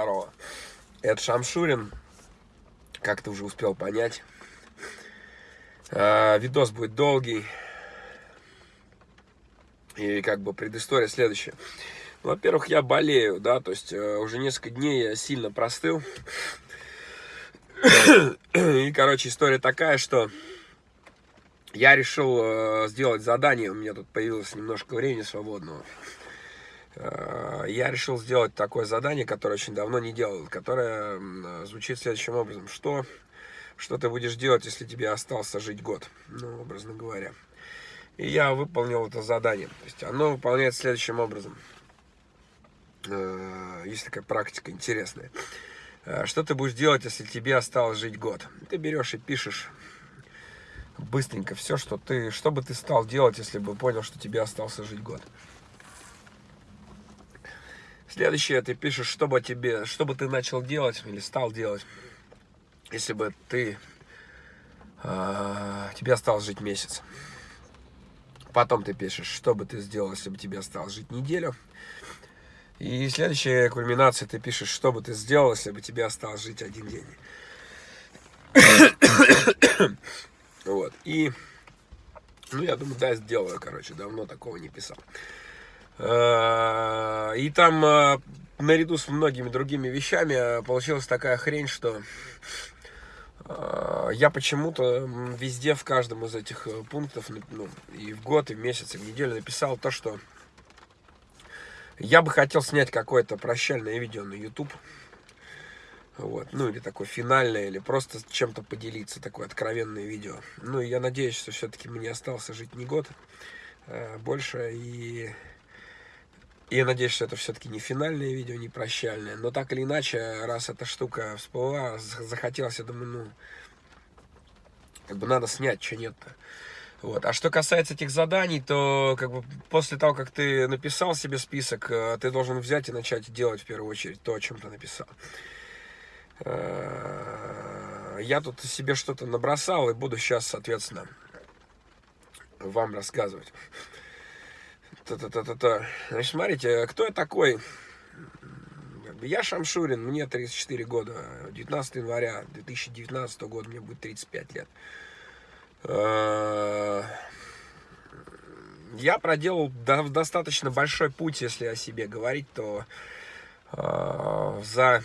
Здорово. Это Шамшурин, как ты уже успел понять. А, видос будет долгий. И как бы предыстория следующая. Во-первых, я болею, да, то есть э, уже несколько дней я сильно простыл. И, короче, история такая, что я решил э, сделать задание, у меня тут появилось немножко времени свободного. Э, я решил сделать такое задание, которое очень давно не делал, которое звучит следующим образом. Что, что ты будешь делать, если тебе остался жить год, ну, образно говоря. И я выполнил это задание. То есть оно выполняется следующим образом. Э, есть такая практика интересная. Э, что ты будешь делать, если тебе осталось жить год? Ты берешь и пишешь быстренько все, что ты, что бы ты стал делать, если бы понял, что тебе остался жить год. Следующее ты пишешь, что бы тебе, что бы ты начал делать или стал делать, если бы ты, э, тебе осталось жить месяц. Потом ты пишешь, что бы ты сделал, если бы тебе осталось жить неделю. И следующая кульминация, ты пишешь, что бы ты сделал, если бы тебе осталось жить один день. вот. И, ну, я думаю, да, сделаю, короче, давно такого не писал. Э, и там э, наряду с многими другими вещами э, получилась такая хрень, что я почему-то везде, в каждом из этих пунктов, ну, и в год, и в месяц, и в неделю написал то, что я бы хотел снять какое-то прощальное видео на YouTube. Вот, ну или такое финальное, или просто чем-то поделиться, такое откровенное видео. Ну я надеюсь, что все-таки мне остался жить не год, а больше, и я надеюсь, что это все-таки не финальное видео, не прощальное. Но так или иначе, раз эта штука всплыла, захотелось, я думаю, ну, как бы надо снять, что нет-то. Вот. А что касается этих заданий, то как бы после того, как ты написал себе список, э, ты должен взять и начать делать в первую очередь то, о чем ты написал. Э, я тут себе что-то набросал и буду сейчас, соответственно, вам рассказывать. Та-та-та-та-та. Значит, смотрите, кто я такой? Я Шамшурин, мне 34 года. 19 января 2019 года мне будет 35 лет. Э, я проделал достаточно большой путь, если о себе говорить, то э, за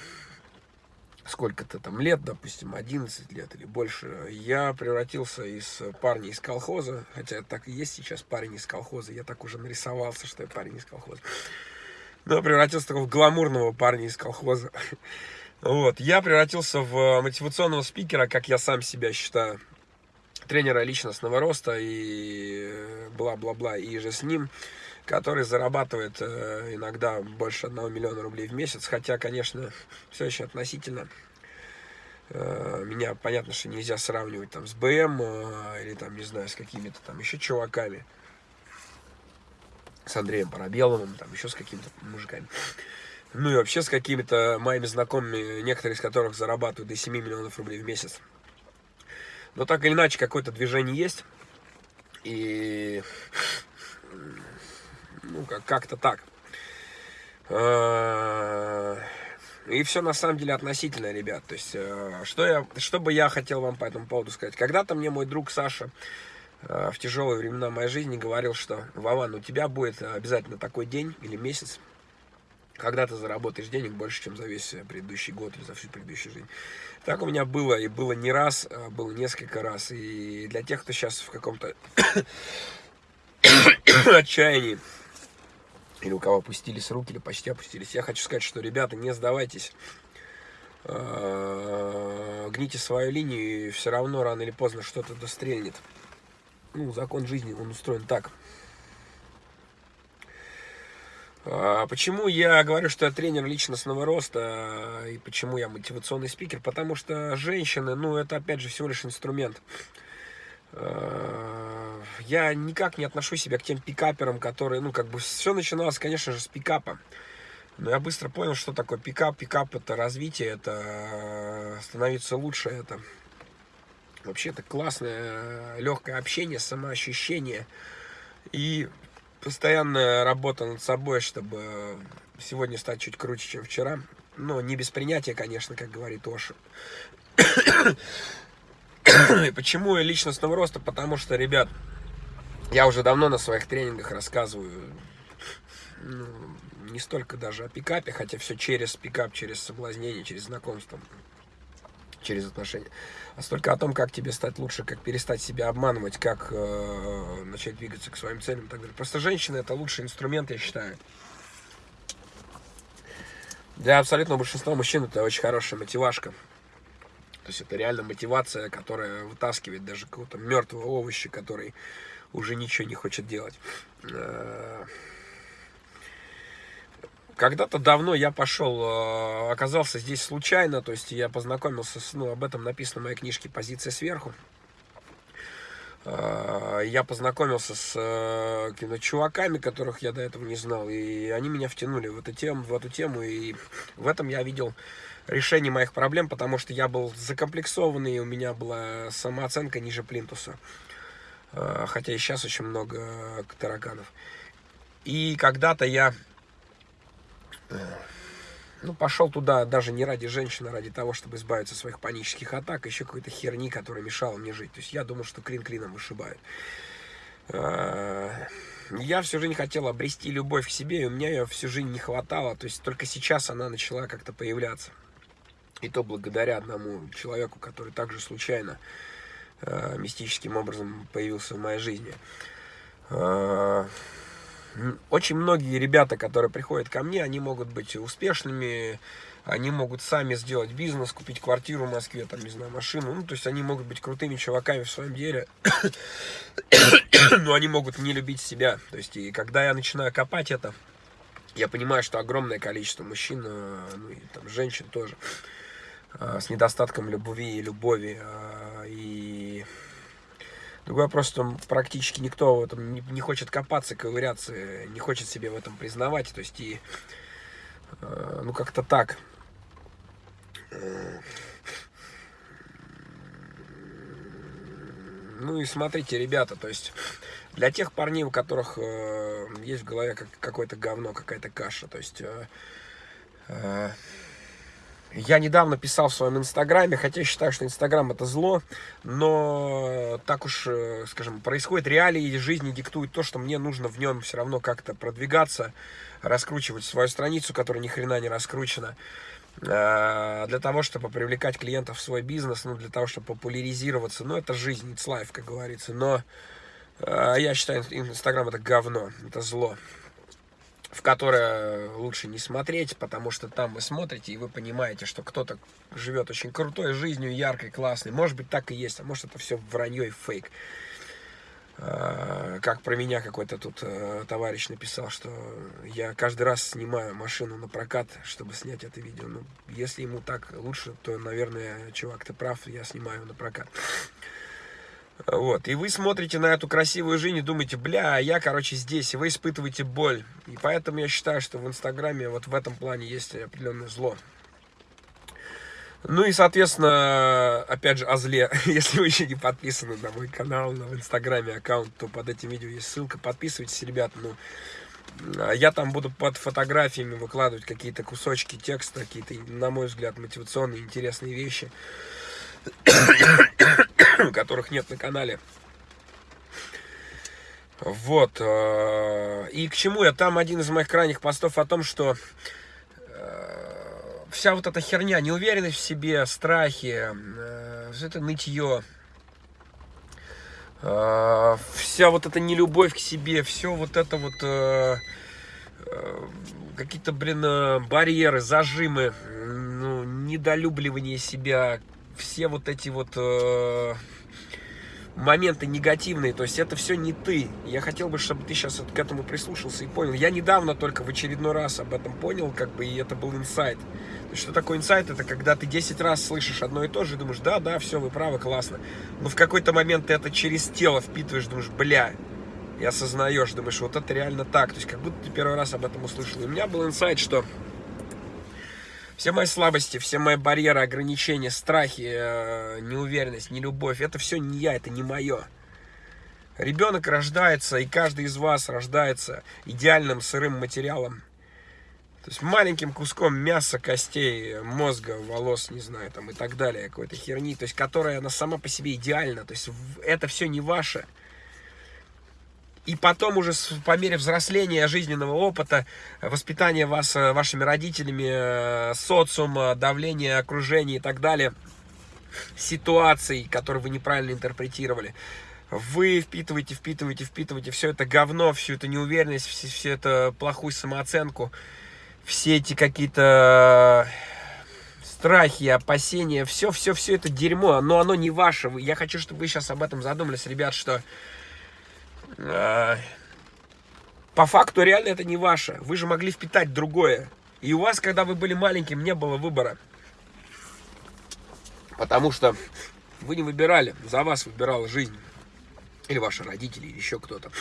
сколько-то там лет, допустим, 11 лет или больше, я превратился из парня из колхоза, хотя так и есть сейчас парень из колхоза, я так уже нарисовался, что я парень из колхоза, но превратился в гламурного парня из колхоза. Вот, я превратился в мотивационного спикера, как я сам себя считаю, тренера личностного роста и бла-бла-бла, и же с ним который зарабатывает э, иногда больше 1 миллиона рублей в месяц, хотя, конечно, все очень относительно. Э, меня, понятно, что нельзя сравнивать там с БМ э, или там, не знаю, с какими-то там еще чуваками, с Андреем Парабеловым, там еще с какими-то мужиками. Ну и вообще с какими-то моими знакомыми, некоторые из которых зарабатывают до 7 миллионов рублей в месяц. Но так или иначе, какое-то движение есть. И ну, как-то так. А, и все на самом деле относительно, ребят. То есть, э, что, я, что бы я хотел вам по этому поводу сказать. Когда-то мне мой друг Саша э, в тяжелые времена моей жизни говорил, что Вован, у тебя будет обязательно такой день или месяц, когда ты заработаешь денег больше, чем за весь предыдущий год или за всю предыдущую жизнь. Так у меня было, и было не раз, а было несколько раз. И для тех, кто сейчас в каком-то отчаянии, или у кого опустились руки, или почти опустились. Я хочу сказать, что, ребята, не сдавайтесь, а, гните свою линию, и все равно рано или поздно что-то дострельнет. Ну, закон жизни, он устроен так. А, почему я говорю, что я тренер личностного роста, и почему я мотивационный спикер? Потому что женщины, ну, это, опять же, всего лишь инструмент. Э, я никак не отношу себя к тем пикаперам, которые, ну, как бы, все начиналось, конечно же, с пикапа. Но я быстро понял, что такое пикап. Пикап это развитие, это э, становиться лучше, это вообще это классное, легкое общение, самоощущение и постоянная работа над собой, чтобы сегодня стать чуть круче, чем вчера. Ну, не без принятия, конечно, как говорит Оша. Почему личностного роста? Потому что, ребят, я уже давно на своих тренингах рассказываю, ну, не столько даже о пикапе, хотя все через пикап, через соблазнение, через знакомство, через отношения, а столько о том, как тебе стать лучше, как перестать себя обманывать, как э, начать двигаться к своим целям и так далее. Просто женщина это лучший инструмент, я считаю. Для абсолютного большинства мужчин это очень хорошая мотивашка. То есть это реально мотивация, которая вытаскивает даже какого-то мертвого овоща, который уже ничего не хочет делать. Э, когда-то давно я пошел, э, оказался здесь случайно, то есть я познакомился с, ну, об этом написано в моей книжке «Позиция сверху». Э, я познакомился с какими-то чуваками, которых я до этого не знал, и они меня втянули в эту тему, в эту тему, и в этом я видел решение моих проблем, потому что я был закомплексованный, у меня была самооценка ниже плинтуса. Э, хотя и сейчас очень много тараганов. И когда-то я э, ну, пошел туда даже не ради женщины, а ради того, чтобы избавиться от своих панических атак, еще какой-то херни, которая мешала мне жить. То есть я думал, что клин клином вышибает. Э, я всю жизнь хотел обрести любовь к себе, и у меня ее всю жизнь не хватало. То есть только сейчас она начала как-то появляться. И то благодаря одному человеку, который также случайно э, мистическим образом появился в моей жизни. Э, очень многие ребята, которые приходят ко мне, они могут быть успешными, они могут сами сделать бизнес, купить квартиру в Москве, там, не знаю, машину. Ну, то есть они могут быть крутыми чуваками в своем деле, но они могут не любить себя. То есть, и когда я начинаю копать это, я понимаю, что огромное количество мужчин, э, ну и там женщин тоже, с недостатком любви и любови. Э, и другой вопрос, что практически никто в этом не, не хочет копаться, ковыряться, не хочет себе в этом признавать. То есть, и, э, ну, как-то так. Ну и смотрите, ребята, то есть для тех парней, у которых э, есть в голове как, какое-то говно, какая-то каша, то есть э, э, я недавно писал в своем инстаграме, хотя считаю, что инстаграм это зло, но так уж, э, скажем, происходит реалии жизни, диктует то, что мне нужно в нем все равно как-то продвигаться, раскручивать свою страницу, которая ни хрена не раскручена, э, для того, чтобы привлекать клиентов в свой бизнес, ну, для того, чтобы популяризироваться. Ну, это жизнь, it's life, как говорится. Но э, я считаю, инстаграм это говно, это зло в которое лучше не смотреть, потому что там вы смотрите, и вы понимаете, что кто-то живет очень крутой жизнью, яркой, классной. Может быть, так и есть, а может, это все вранье и фейк. А, как про меня какой-то тут э, товарищ написал, что я каждый раз снимаю машину на прокат, чтобы снять это видео. Ну, если ему так лучше, то, наверное, чувак, ты прав, я снимаю на прокат. Вот, и вы смотрите на эту красивую жизнь и думаете, бля, я, короче, здесь, и вы испытываете боль. И поэтому я считаю, что в Инстаграме вот в этом плане есть определенное зло. Ну и, соответственно, опять же, о зле. Если вы еще не подписаны на мой канал, на в Инстаграме аккаунт, то под этим видео есть ссылка. Подписывайтесь, ребят. Ну, я там буду под фотографиями выкладывать какие-то кусочки текста, какие-то, на мой взгляд, мотивационные, интересные вещи. Которых нет на канале. Вот. Э, и к чему я? Там один из моих крайних постов о том, что э, вся вот эта херня, неуверенность в себе, страхи, э, это нытье, вся вот эта нелюбовь к себе, все вот это вот какие-то, блин, барьеры, зажимы, ну, недолюбливание себя, все вот эти вот э, моменты негативные, то есть это все не ты. Я хотел бы, чтобы ты сейчас к этому прислушался и понял. Я недавно только в очередной раз об этом понял, как бы, и это был инсайт. Что такое инсайт? Это когда ты 10 раз слышишь одно и то же, и думаешь, да, да, все, вы правы, классно. Но в какой-то момент ты это через тело впитываешь, думаешь, бля, и осознаешь, думаешь, вот это реально так. То есть как будто ты первый раз об этом услышал. И у меня был инсайт, что все мои слабости, все мои барьеры, ограничения, страхи, э, неуверенность, нелюбовь, это все не я, это не мое. Ребенок рождается, и каждый из вас рождается идеальным сырым материалом. То есть маленьким куском мяса, костей, мозга, волос, не знаю, там и так далее, какой-то херни, то есть которая она сама по себе идеальна, то есть это все не ваше. И потом уже по мере взросления жизненного опыта, воспитания вас э, вашими родителями, э, социума, давления окружения и так далее, ситуаций, которые вы неправильно интерпретировали, вы впитываете, впитываете, впитываете все это говно, всю эту неуверенность, всю, всю эту плохую самооценку, все эти какие-то страхи, опасения, все, все, все это дерьмо, но оно не ваше. Я хочу, чтобы вы сейчас об этом задумались, ребят, что по факту реально это не ваше. Вы же могли впитать другое. И у вас, когда вы были маленьким, не было выбора. Потому что вы не выбирали, за вас выбирала жизнь. Или ваши родители, или еще кто-то.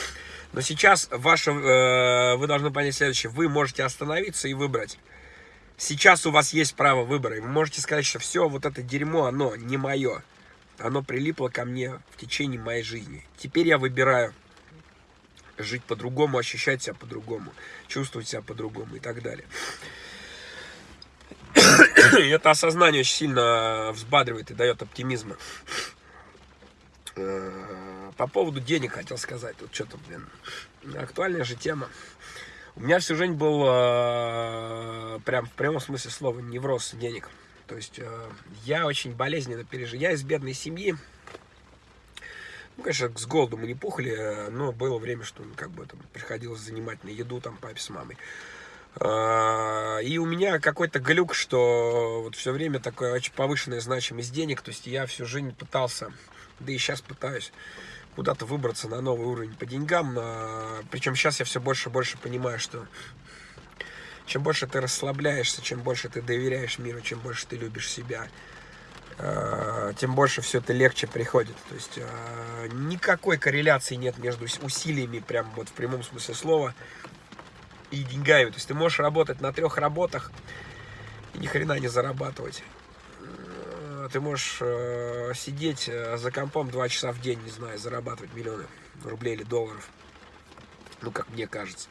Но сейчас ваше, э, вы должны понять следующее. Вы можете остановиться и выбрать. Сейчас у вас есть право выбора. И вы можете сказать, что все вот это дерьмо, оно не мое. Оно прилипло ко мне в течение моей жизни. Теперь я выбираю жить по-другому, ощущать себя по-другому, чувствовать себя по-другому и так далее. И это осознание очень сильно взбадривает и дает оптимизма. Э, по поводу денег хотел сказать. Тут что-то, блин, актуальная же тема. У меня всю жизнь был, э, прям в прямом смысле слова, невроз денег. То есть э, я очень болезненно пережил. Я из бедной семьи, ну, конечно, с голоду мы не пухли, но было время, что ну, как бы там приходилось занимать на еду там папе с мамой. А, и у меня какой-то глюк, что вот все время такая очень повышенная значимость денег, то есть я всю жизнь пытался, да и сейчас пытаюсь куда-то выбраться на новый уровень по деньгам, причем сейчас я все больше и больше понимаю, что чем больше ты расслабляешься, чем больше ты доверяешь миру, чем больше ты любишь себя, Э, тем больше все это легче приходит. То есть э, никакой корреляции нет между усилиями, прям вот в прямом смысле слова, и деньгами. То есть ты можешь работать на трех работах и ни хрена не зарабатывать. Э, ты можешь сидеть за компом два часа в день, не знаю, зарабатывать миллионы рублей или долларов. Ну, как мне кажется.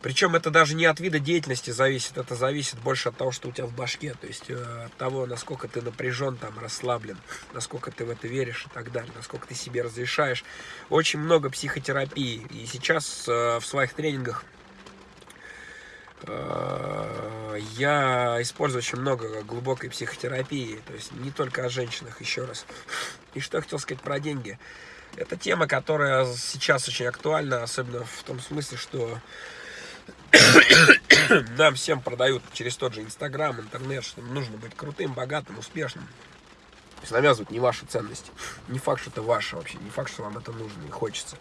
Причем это даже не от вида деятельности зависит, это зависит больше от того, что у тебя в башке, то есть э, от того, насколько ты напряжен, там, расслаблен, насколько ты в это веришь и так далее, насколько ты себе разрешаешь. Очень много психотерапии, и сейчас э, в своих тренингах э, я использую очень много глубокой психотерапии, то есть не только о женщинах, еще раз. И что я хотел сказать про деньги. Это тема, которая сейчас очень актуальна, особенно в том смысле, что нам всем продают через тот же Инстаграм, интернет, что нужно быть крутым, богатым, успешным. То есть навязывают не ваши ценности. Не факт, что это ваше вообще, не факт, что вам это нужно и хочется.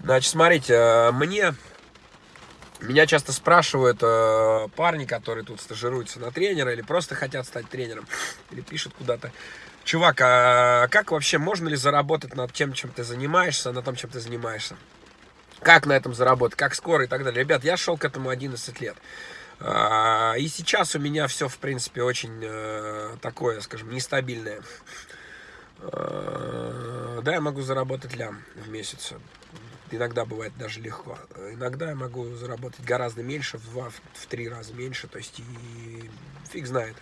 Значит, смотрите, э, мне, меня часто спрашивают э, парни, которые тут стажируются на тренера или просто хотят стать тренером, или пишут куда-то, чувак, а как вообще, можно ли заработать над тем, чем ты занимаешься, на том, чем ты занимаешься? Как на этом заработать, как скоро и так далее. Ребят, я шел к этому 11 лет. А, и сейчас у меня все, в принципе, очень э, такое, скажем, нестабильное. А, да, я могу заработать лям в месяц. Иногда бывает даже легко. Иногда я могу заработать гораздо меньше, в два, в три раза меньше. То есть, и фиг знает.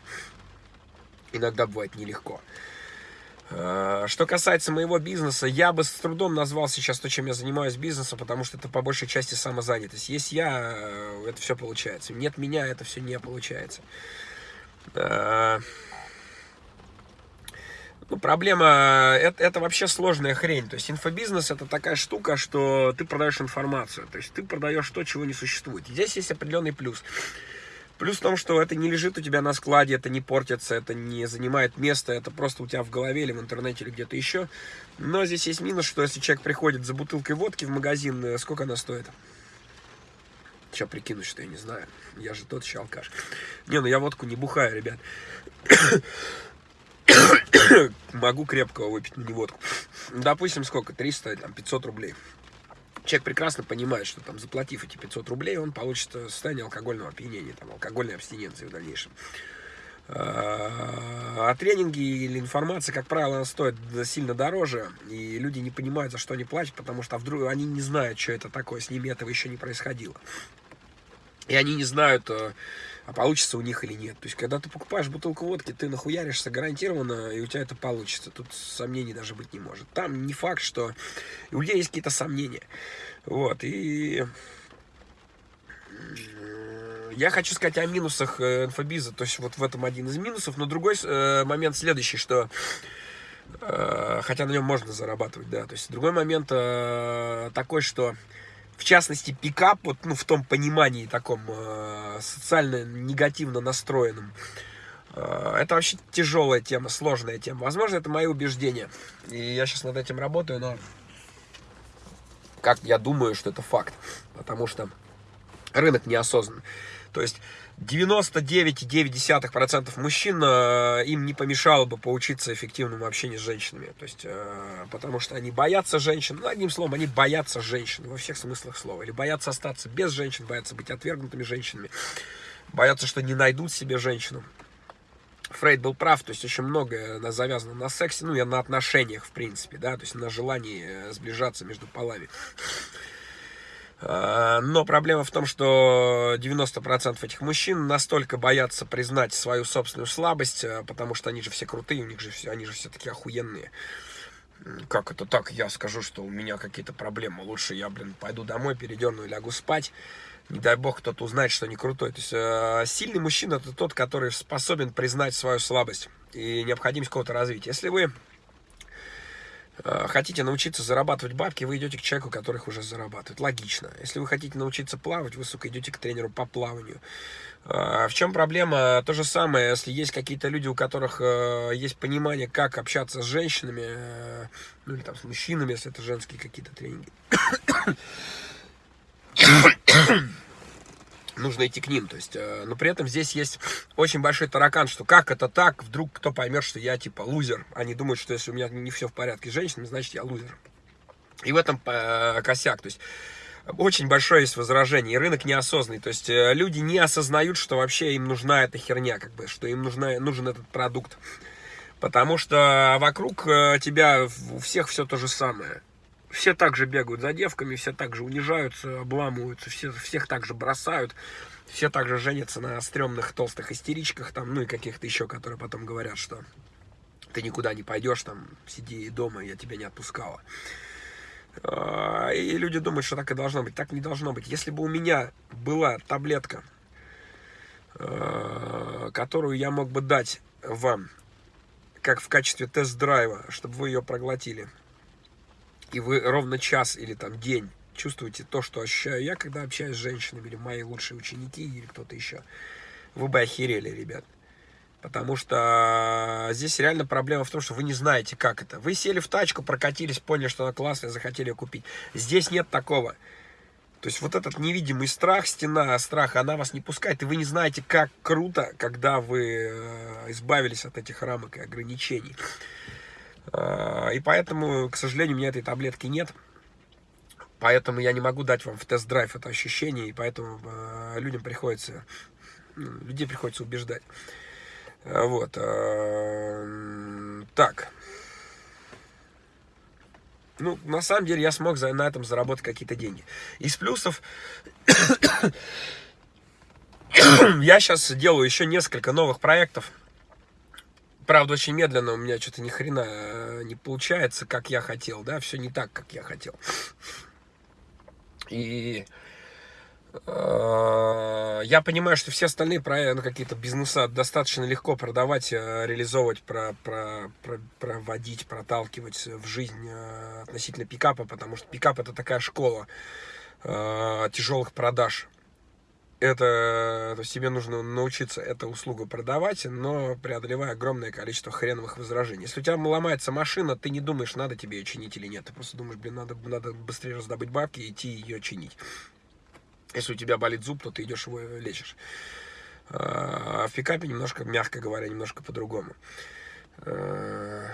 Иногда бывает нелегко. Э, что касается моего бизнеса, я бы с трудом назвал сейчас то, чем я занимаюсь бизнесом, потому что это по большей части самозанятость. Есть я, э, это все получается. Нет меня, это все не получается. Э, ну, проблема, это, это вообще сложная хрень. То есть инфобизнес это такая штука, что ты продаешь информацию. То есть ты продаешь то, чего не существует. И здесь есть определенный плюс. Плюс в том, что это не лежит у тебя на складе, это не портится, это не занимает место, это просто у тебя в голове или в интернете или где-то еще. Но здесь есть минус, что если человек приходит за бутылкой водки в магазин, э, сколько она стоит? Сейчас прикинуть, что я не знаю. Я же тот еще алкаш. Не, ну я водку не бухаю, ребят. Могу крепкого выпить, но не водку. Допустим, сколько? 300, там, 500 рублей человек прекрасно понимает, что там заплатив эти 500 рублей, он получит состояние алкогольного опьянения, там, алкогольной абстиненции в дальнейшем. А тренинги или информация, как правило, стоит сильно дороже, и люди не понимают, за что они платят, потому что вдруг они не знают, что это такое, с ними этого еще не происходило. И они не знают, э, а получится у них или нет. То есть, когда ты покупаешь бутылку водки, ты нахуяришься гарантированно, и у тебя это получится. Тут сомнений даже быть не может. Там не факт, что у людей есть какие-то сомнения. Вот, и я хочу сказать о минусах э, инфобиза, то есть вот в этом один из минусов, но другой э, момент следующий, что э, хотя на нем можно зарабатывать, да, то есть другой момент э, такой, что в частности пикап, вот, ну, в том понимании таком э, социально негативно настроенном, э, это вообще тяжелая тема, сложная тема. Возможно, это мои убеждения, и я сейчас над этим работаю, но как я думаю, что это факт, потому что рынок неосознанный. То есть 99,9% мужчин э, им не помешало бы поучиться эффективному общению с женщинами. То есть, э, потому что они боятся женщин. Ну, одним словом, они боятся женщин во всех смыслах слова. Или боятся остаться без женщин, боятся быть отвергнутыми женщинами. Боятся, что не найдут себе женщину. Фрейд был прав, то есть очень многое завязано на сексе, ну и на отношениях, в принципе, да, то есть на желании э, сближаться между полами. А, но проблема в том, что 90% этих мужчин настолько боятся признать свою собственную слабость, а, потому что они же все крутые, у них же все, они же все такие охуенные. Как это так? Я скажу, что у меня какие-то проблемы. Лучше я, блин, пойду домой, передерну и лягу спать. Не дай бог кто-то узнает, что не крутой. То есть э, сильный мужчина это тот, который способен признать свою слабость и необходимость какого-то развития. Если вы Э, хотите научиться зарабатывать бабки, вы идете к человеку, которых уже зарабатывает. Логично. Если вы хотите научиться плавать, вы, сука, идете к тренеру по плаванию. Э, в чем проблема? То же самое, если есть какие-то люди, у которых э, есть понимание, как общаться с женщинами, ну или там с мужчинами, если это женские какие-то тренинги нужно идти к ним. То есть, э, но при этом здесь есть очень большой таракан, что как это так, вдруг кто поймет, что я типа лузер. Они думают, что если у меня не все в порядке с женщинами, значит я лузер. И в этом э, косяк. То есть очень большое есть возражение, и рынок неосознанный. То есть э, люди не осознают, что вообще им нужна эта херня, как бы, что им нужна, нужен этот продукт. Потому что вокруг э, тебя у всех все то же самое все так же бегают за девками, все так же унижаются, обламываются, все, всех так же бросают, все так же женятся на стрёмных толстых истеричках, там, ну и каких-то еще, которые потом говорят, что ты никуда не пойдешь, там, сиди дома, я тебя не отпускала. А, и люди думают, что так и должно быть. Так не должно быть. Если бы у меня была таблетка, а, которую я мог бы дать вам, как в качестве тест-драйва, чтобы вы ее проглотили, и вы ровно час или там день чувствуете то, что ощущаю я, когда общаюсь с женщинами, или мои лучшие ученики, или кто-то еще, вы бы охерели, ребят. Потому что здесь реально проблема в том, что вы не знаете, как это. Вы сели в тачку, прокатились, поняли, что она классная, захотели ее купить. Здесь нет такого. То есть вот этот невидимый страх, стена страха, она вас не пускает, и вы не знаете, как круто, когда вы э, избавились от этих рамок и ограничений. А, и поэтому, к сожалению, у меня этой таблетки нет. Поэтому я не могу дать вам в тест-драйв это ощущение, и поэтому э, людям приходится, ну, людей приходится убеждать. А, вот. Э, так. Ну, на самом деле, я смог на этом заработать какие-то деньги. Из плюсов, я сейчас делаю еще несколько новых проектов Правда, очень медленно у меня что-то ни хрена э, не получается, как я хотел, да, все не так, как я хотел. И э, я понимаю, что все остальные проекты, ну, какие-то бизнеса достаточно легко продавать, э, реализовывать, про, про, про, проводить, проталкивать в жизнь э, относительно пикапа, потому что пикап это такая школа э, тяжелых продаж это, то есть тебе нужно научиться эту услугу продавать, но преодолевая огромное количество хреновых возражений. Если у тебя ломается машина, ты не думаешь, надо тебе ее чинить или нет. Ты просто думаешь, блин, надо, надо быстрее раздобыть бабки и идти ее чинить. Если у тебя болит зуб, то ты идешь его лечишь. А в пикапе немножко, мягко говоря, немножко по-другому. А, Э,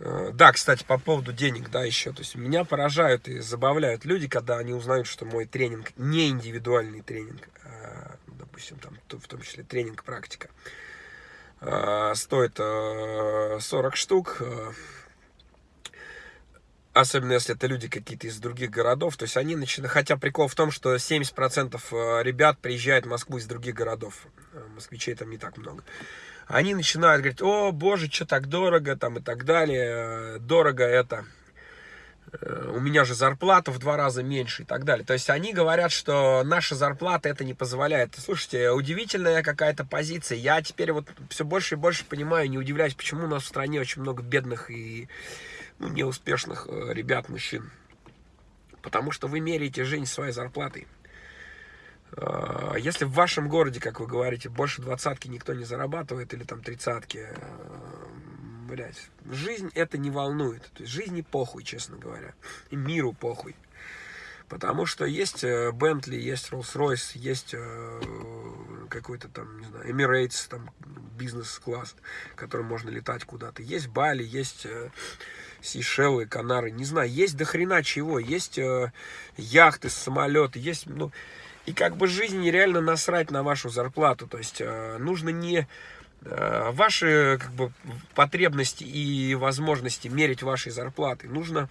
да, кстати, по поводу денег, да, еще. То есть меня поражают и забавляют люди, когда они узнают, что мой тренинг не индивидуальный тренинг, а, допустим, там, в том числе тренинг-практика, а, стоит 40 штук, Особенно если это люди какие-то из других городов. То есть они начинают... Хотя прикол в том, что 70% э, ребят приезжают в Москву из других городов. Э, москвичей там не так много. Они начинают говорить, о, боже, что так дорого, там и так далее. Дорого это... Э, у меня же зарплата в два раза меньше и так далее. То есть они говорят, что наша зарплата это не позволяет. Слушайте, удивительная какая-то позиция. Я теперь вот все больше и больше понимаю, не удивляюсь, почему у нас в стране очень много бедных и ну, неуспешных э, ребят, мужчин. Потому что вы меряете жизнь своей зарплатой. Э, если в вашем городе, как вы говорите, больше двадцатки никто не зарабатывает, или там тридцатки, э, блядь, жизнь это не волнует. То есть жизни похуй, честно говоря. И миру похуй. Потому что есть Бентли, есть Rolls-Royce, есть какой-то там, не знаю, Emirates, там бизнес-класс, которым можно летать куда-то. Есть Бали, есть Сейшелы, Канары, не знаю, есть до хрена чего, есть э, яхты, самолеты, есть, ну, и как бы жизнь нереально насрать на вашу зарплату, то есть э, нужно не э, ваши как бы потребности и возможности мерить вашей зарплатой, нужно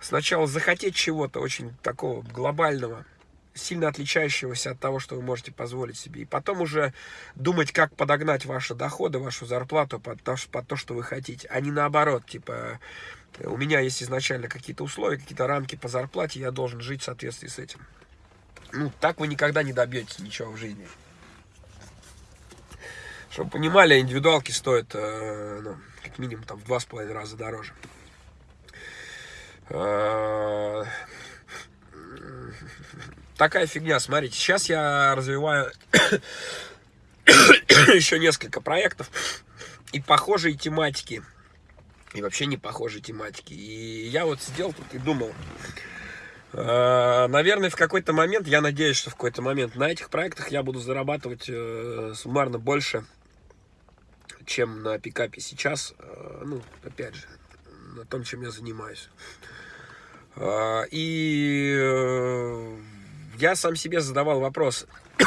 сначала захотеть чего-то очень такого глобального, сильно отличающегося от того, что вы можете позволить себе. И потом уже думать, как подогнать ваши доходы, вашу зарплату под то, под то что вы хотите, а не наоборот, типа, у меня есть изначально какие-то условия, какие-то рамки по зарплате, я должен жить в соответствии с этим. Ну, так вы никогда не добьетесь ничего в жизни. Чтобы понимали, индивидуалки стоят, э, ну, как минимум, там, в два с половиной раза дороже. Э, такая фигня, смотрите, сейчас я развиваю еще несколько проектов и похожие тематики, и вообще не похожие тематики. И я вот сидел тут и думал, наверное, в какой-то момент, я надеюсь, что в какой-то момент на этих проектах я буду зарабатывать э, суммарно больше, чем на пикапе сейчас. Э, ну, опять же, на том, чем я занимаюсь. И я сам себе задавал вопрос,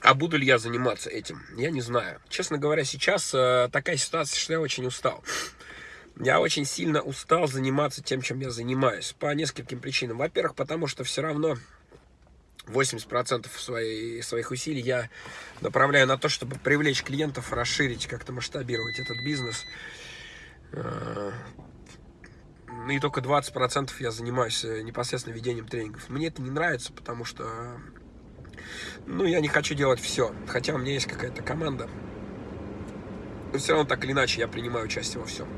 а буду ли я заниматься этим? Я не знаю. Честно говоря, сейчас э, такая ситуация, что я очень устал. Я очень сильно устал заниматься тем, чем я занимаюсь. По нескольким причинам. Во-первых, потому что все равно 80% своей, своих усилий я направляю на то, чтобы привлечь клиентов, расширить, как-то масштабировать этот бизнес. Э, и только 20% я занимаюсь э, непосредственно ведением тренингов. Мне это не нравится, потому что, ну, я не хочу делать все. Хотя у меня есть какая-то команда. Но все равно так или иначе я принимаю участие во всем.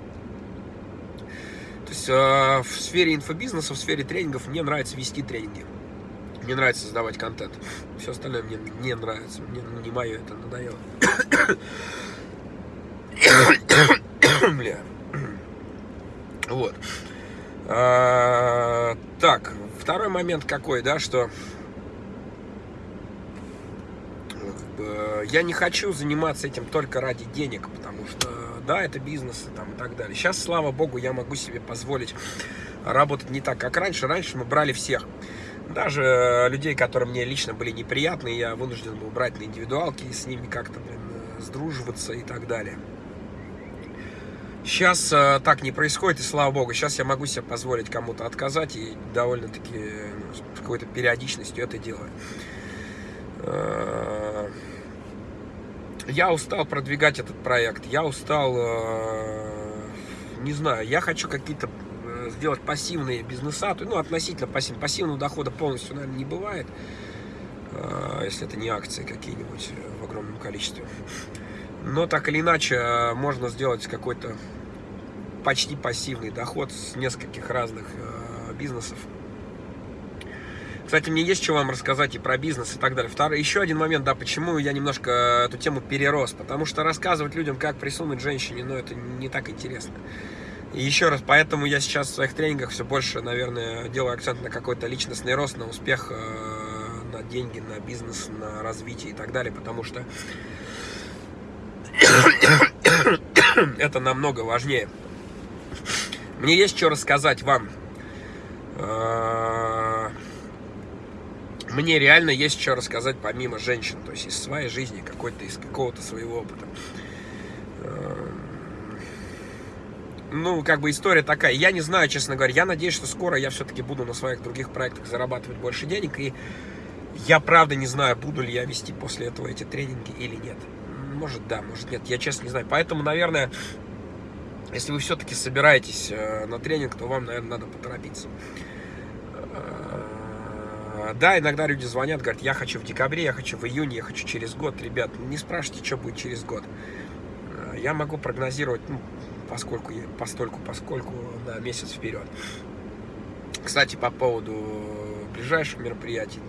То есть э, в сфере инфобизнеса, в сфере тренингов мне нравится вести тренинги. Мне нравится создавать контент. Все остальное мне не нравится. Мне ну, не мое это надоело. Бля. Вот. А, так, второй момент какой, да, что я не хочу заниматься этим только ради денег, потому что, да, это бизнес там, и так далее. Сейчас, слава богу, я могу себе позволить работать не так, как раньше. Раньше мы брали всех. Даже людей, которые мне лично были неприятны, я вынужден был брать на индивидуалки и с ними как-то, блин, сдруживаться и так далее. Сейчас э, так не происходит, и слава богу, сейчас я могу себе позволить кому-то отказать, и довольно-таки ну, с какой-то периодичностью это делаю. Э, я устал продвигать этот проект, я устал, э, не знаю, я хочу какие-то э, сделать пассивные бизнеса, ну, относительно пассивного, пассивного дохода полностью, наверное, не бывает, э, если это не акции какие-нибудь в огромном количестве. Но так или иначе, можно сделать какой-то почти пассивный доход с нескольких разных бизнесов. Кстати, мне есть что вам рассказать и про бизнес и так далее. Второй, еще один момент, да, почему я немножко эту тему перерос. Потому что рассказывать людям, как присунуть женщине, ну, это не так интересно. И еще раз, поэтому я сейчас в своих тренингах все больше, наверное, делаю акцент на какой-то личностный рост, на успех, э, на деньги, на бизнес, на развитие и так далее. Потому что это намного важнее. Мне есть что рассказать вам. Мне реально есть что рассказать помимо женщин, то есть из своей жизни, какой-то из какого-то своего опыта. А, ну, как бы история такая. Я не знаю, честно говоря. Я надеюсь, что скоро я все-таки буду на своих других проектах зарабатывать больше денег. И я правда не знаю, буду ли я вести после этого эти тренинги или нет. Может да, может нет. Я честно не знаю. Поэтому, наверное, если вы все-таки собираетесь э, на тренинг, то вам, наверное, надо поторопиться. Э, да, иногда люди звонят, говорят, я хочу в декабре, я хочу в июне, я хочу через год. Ребят, не спрашивайте, что будет через год. Э, я могу прогнозировать, ну, поскольку, постольку, поскольку на месяц вперед. Кстати, по поводу ближайших мероприятий,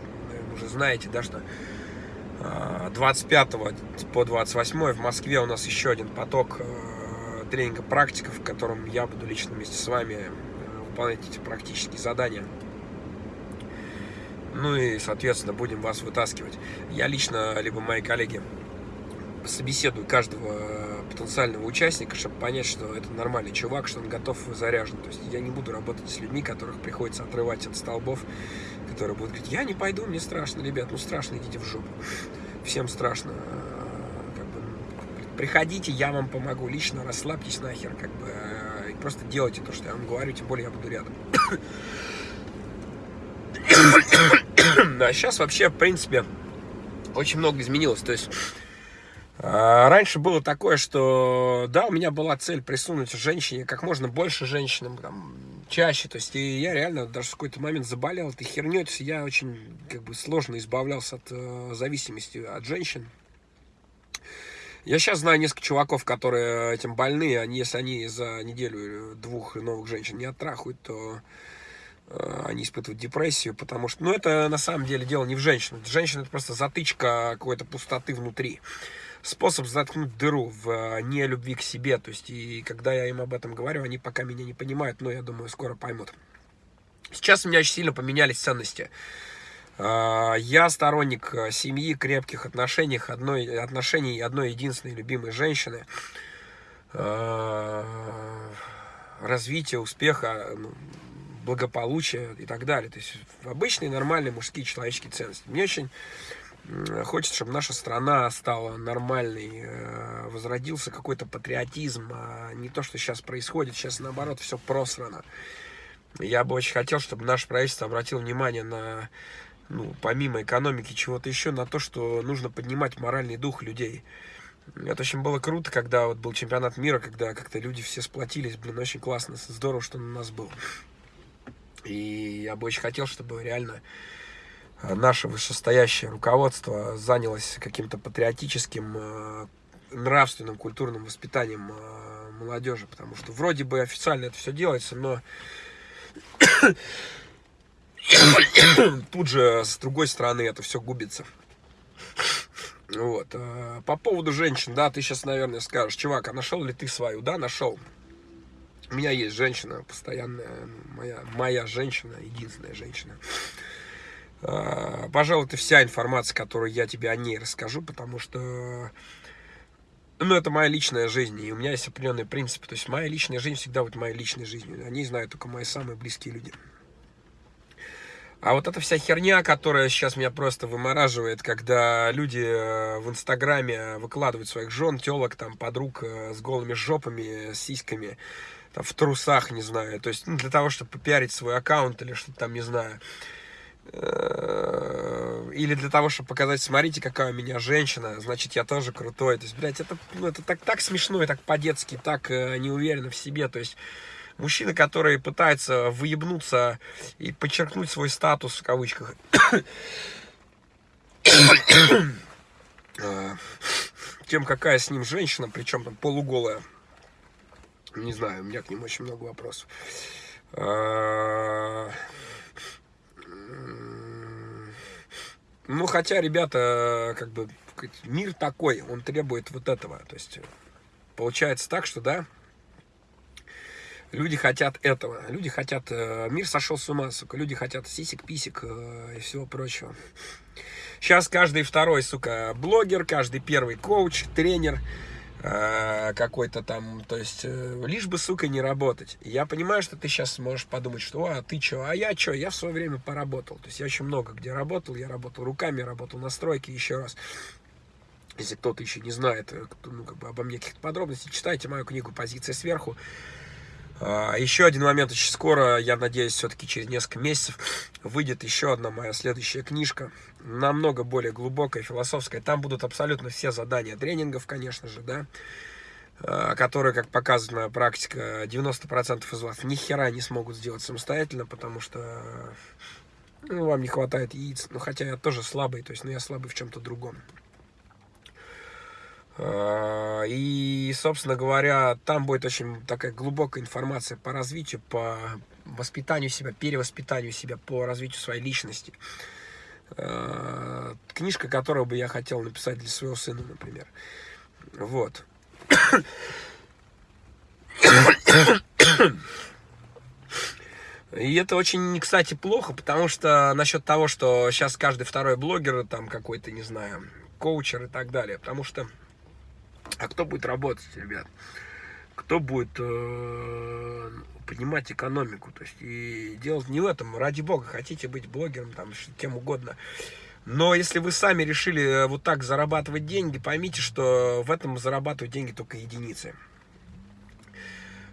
вы уже знаете, да, что 25 по 28 в Москве у нас еще один поток тренинга практиков, в котором я буду лично вместе с вами выполнять эти практические задания. Ну и, соответственно, будем вас вытаскивать. Я лично, либо мои коллеги, собеседую каждого потенциального участника, чтобы понять, что это нормальный чувак, что он готов и заряжен. То есть я не буду работать с людьми, которых приходится отрывать от столбов, которые будут говорить, я не пойду, мне страшно, ребят, ну страшно, идите в жопу. Всем страшно приходите, я вам помогу лично, расслабьтесь нахер, как бы, э, и просто делайте то, что я вам говорю, тем более я буду рядом. Да, сейчас вообще, в принципе, очень много изменилось, то есть... Э, раньше было такое, что да, у меня была цель присунуть женщине как можно больше женщинам, там, чаще. То есть и я реально даже в какой-то момент заболел этой херней. То есть я очень как бы сложно избавлялся от э, зависимости от женщин. Я сейчас знаю несколько чуваков, которые этим больны, они, если они за неделю двух новых женщин не оттрахают, то они испытывают депрессию, потому что, ну, это на самом деле дело не в женщинах. Женщина это просто затычка какой-то пустоты внутри. Способ заткнуть дыру в э, нелюбви к себе. То есть, и когда я им об этом говорю, они пока меня не понимают, но я думаю, скоро поймут. Сейчас у меня очень сильно поменялись ценности. А, я сторонник э, семьи, крепких отношений, одной, отношений одной единственной любимой женщины, развития, успеха, ну, благополучия и так далее. То есть обычные нормальные мужские человеческие ценности. Мне очень хочется, чтобы наша страна стала нормальной, э, возродился какой-то патриотизм, а не то, что сейчас происходит. Сейчас, наоборот, все просрано. Я бы очень хотел, чтобы наше правительство обратило внимание на ну, помимо экономики, чего-то еще, на то, что нужно поднимать моральный дух людей. Это очень было круто, когда вот был чемпионат мира, когда как-то люди все сплотились, блин, очень классно, здорово, что у нас был. И я бы очень хотел, чтобы реально э, наше вышестоящее руководство занялось каким-то патриотическим, э, нравственным, культурным воспитанием э, молодежи, потому что вроде бы официально это все делается, но тут же с другой стороны это все губится. Вот. По поводу женщин, да, ты сейчас, наверное, скажешь, чувак, а нашел ли ты свою? Да, нашел. У меня есть женщина постоянная, моя, моя женщина, единственная женщина. А, пожалуй, это вся информация, которую я тебе о ней расскажу, потому что ну, это моя личная жизнь, и у меня есть определенные принципы. То есть моя личная жизнь всегда будет моей личной жизнью. О ней знают только мои самые близкие люди. А вот эта вся херня, которая сейчас меня просто вымораживает, когда люди э, в Инстаграме выкладывают своих жен, телок, там, подруг э, с голыми жопами, с сиськами, там, в трусах, не знаю. То есть, ну, для того, чтобы попиарить свой аккаунт или что-то там, не знаю. Э, или для того, чтобы показать, смотрите, какая у меня женщина, значит, я тоже крутой. То есть, блядь, это, ну, это так, так смешно и так по-детски, так неуверенно в себе. То есть, Мужчины, которые пытаются выебнуться и подчеркнуть свой статус в кавычках. А, тем, какая с ним женщина, причем там полуголая. Не знаю, у меня к ним очень много вопросов. А, ну, хотя, ребята, как бы, мир такой, он требует вот этого. То есть, получается так, что, да, Люди хотят этого. Люди хотят... Э, мир сошел с ума, сука. Люди хотят сисек-писек э, и всего прочего. Сейчас каждый второй, сука, блогер, каждый первый коуч, тренер. Э, какой-то там, то есть, э, лишь бы, сука, не работать. Я понимаю, что ты сейчас можешь подумать, что, а ты что, а я что, я в свое время поработал. То есть я очень много где работал, я работал руками, работал на стройке, еще раз. Если кто-то еще не знает э, ну, как бы обо мне каких-то подробностей, читайте мою книгу «Позиция сверху». А, еще один момент, очень скоро, я надеюсь, все-таки через несколько месяцев выйдет еще одна моя следующая книжка, намного более глубокая, философская. Там будут абсолютно все задания тренингов, конечно же, да, а, которые, как моя практика, 90% из вас ни хера не смогут сделать самостоятельно, потому что ну, вам не хватает яиц. Ну, хотя я тоже слабый, то есть, ну, я слабый в чем-то другом. А, и, собственно говоря, там будет очень такая глубокая информация по развитию, по воспитанию себя, перевоспитанию себя, по развитию своей личности. А, книжка, которую бы я хотел написать для своего сына, например. Вот. И это очень, кстати, плохо, потому что насчет того, что сейчас каждый второй блогер, там какой-то, не знаю, коучер и так далее. Потому что а кто будет работать, ребят? Кто будет э, поднимать экономику? То есть и делать не в этом, ради бога, хотите быть блогером, там, кем угодно. Но если вы сами решили э, вот так зарабатывать деньги, поймите, что в этом зарабатывают деньги только единицы.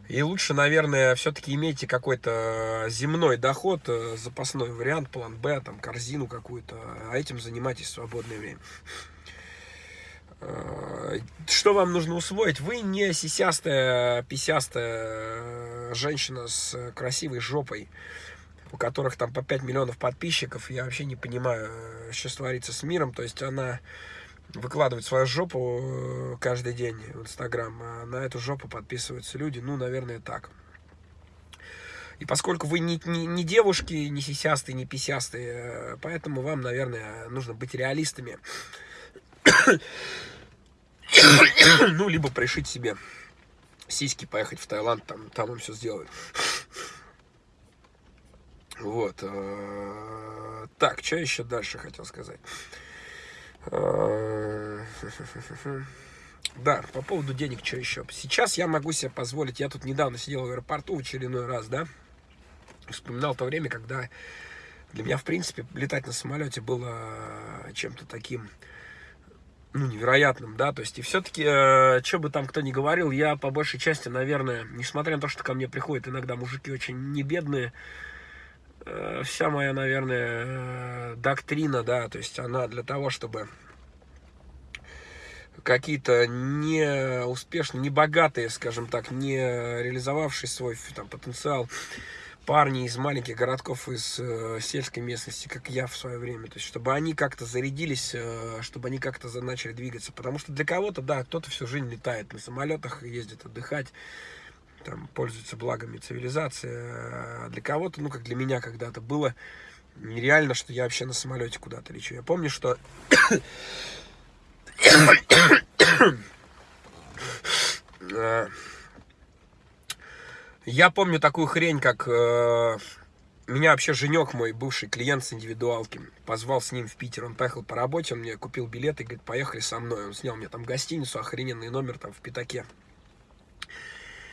И лучше, наверное, все-таки имейте какой-то земной доход, э, запасной вариант, план Б, там, корзину какую-то, а этим занимайтесь в свободное время. Э, что вам нужно усвоить? Вы не сисястая, писястая женщина с красивой жопой, у которых там по 5 миллионов подписчиков. Я вообще не понимаю, что творится с миром. То есть она выкладывает свою жопу э, каждый день в Инстаграм, а на эту жопу подписываются люди. Ну, наверное, так. И поскольку вы не, не, не девушки, не сисястые, не писястые, э, поэтому вам, наверное, нужно быть реалистами. ну, либо пришить себе сиськи, поехать в Таиланд, там, там им все сделают. Вот. Э, так, что еще дальше хотел сказать? Э, да, по поводу денег, что еще? Сейчас я могу себе позволить, я тут недавно сидел в аэропорту в очередной раз, да, вспоминал то время, когда для меня, в принципе, летать на самолете было чем-то таким ну, невероятным, да, то есть, и все-таки, э, что бы там кто ни говорил, я по большей части, наверное, несмотря на то, что ко мне приходят иногда мужики очень не бедные, э, вся моя, наверное, э, доктрина, да, то есть, она для того, чтобы какие-то не успешные, не богатые, скажем так, не реализовавшие свой там, потенциал, парни из маленьких городков, из э, сельской местности, как я в свое время. То есть, чтобы они как-то зарядились, э, чтобы они как-то начали двигаться. Потому что для кого-то, да, кто-то всю жизнь летает на самолетах, ездит отдыхать, там, пользуется благами цивилизации. А для кого-то, ну, как для меня когда-то было нереально, что я вообще на самолете куда-то лечу. Я помню, что... Я помню такую хрень, как... Э, меня вообще Женек, мой бывший клиент с индивидуалки, позвал с ним в Питер. Он поехал по работе, он мне купил билет и говорит, поехали со мной. Он снял мне там гостиницу, охрененный номер там в Пятаке.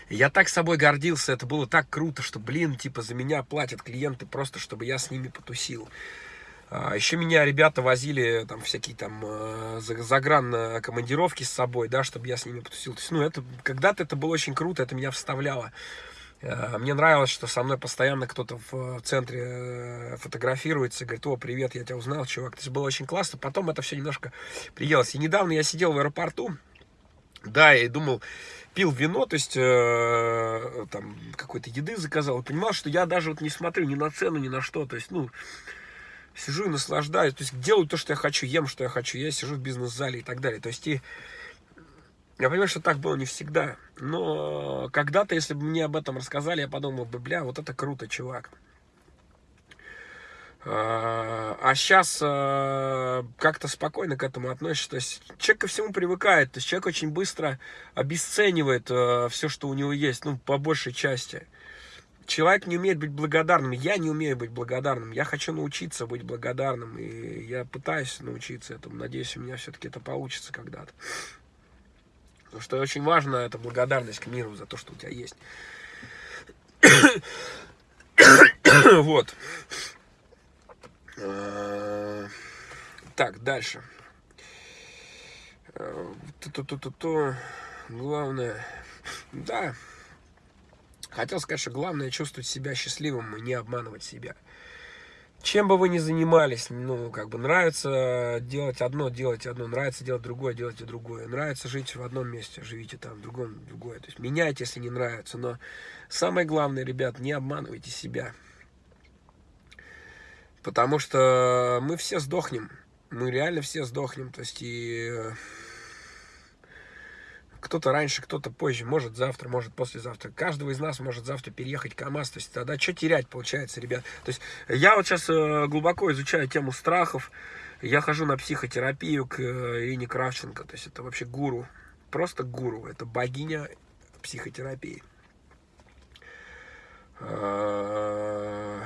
Я так собой гордился, это было так круто, что, блин, типа, за меня платят клиенты просто, чтобы я с ними потусил. А, еще меня ребята возили там всякие там э, загран командировки с собой, да, чтобы я с ними потусил. То есть, ну, это когда-то это было очень круто, это меня вставляло. Э, мне нравилось, что со мной постоянно кто-то в центре э, фотографируется, говорит, о, привет, я тебя узнал, чувак. То есть было очень классно. Потом это все немножко приелось. И недавно я сидел в аэропорту, да, и думал, пил вино, то есть э, там какой-то еды заказал, и понимал, что я даже вот не смотрю ни на цену, ни на что, то есть, ну, сижу и наслаждаюсь, то есть делаю то, что я хочу, ем, что я хочу, я сижу в бизнес-зале и так далее, то есть и я понимаю, что так было не всегда. Но когда-то, если бы мне об этом рассказали, я подумал бы, бля, вот это круто, чувак. А сейчас а, как-то спокойно к этому относишься. То есть человек ко всему привыкает. То есть человек очень быстро обесценивает а, все, что у него есть, ну, по большей части. Человек не умеет быть благодарным. Я не умею быть благодарным. Я хочу научиться быть благодарным. И я пытаюсь научиться этому. Надеюсь, у меня все-таки это получится когда-то. Потому что очень важно это благодарность к миру за то, что у тебя есть. вот. А, так, дальше. То-то-то-то. Главное. Да. Хотел сказать, что главное чувствовать себя счастливым и не обманывать себя чем бы вы ни занимались, ну, как бы нравится делать одно, делайте одно, нравится делать другое, делайте другое. Нравится жить в одном месте, живите там, в другом, другое. То есть меняйте, если не нравится. Но самое главное, ребят, не обманывайте себя. Потому что мы все сдохнем. Мы реально все сдохнем. То есть и кто-то раньше, кто-то позже, может завтра, может послезавтра. Каждого из нас может завтра переехать КАМАЗ. То есть тогда что терять получается, ребят? То есть я вот сейчас э, глубоко изучаю тему страхов. Я хожу на психотерапию к э, Ирине Кравченко. То есть это вообще гуру. Просто гуру. Это богиня психотерапии. А,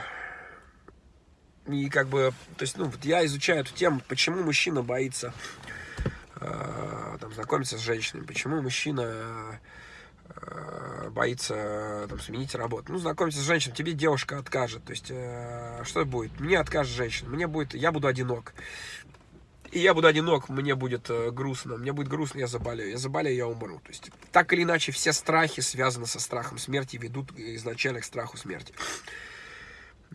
и как бы, то есть, ну, вот я изучаю эту тему, почему мужчина боится там, знакомиться с женщинами, почему мужчина э, боится там, сменить работу. Ну, знакомиться с женщиной, тебе девушка откажет. То есть, э, что будет? Мне откажет женщина, мне будет, я буду одинок. И я буду одинок, мне будет грустно. Мне будет грустно, я заболею. Я заболею, я умру. То есть, так или иначе, все страхи связаны со страхом смерти, ведут изначально к страху смерти.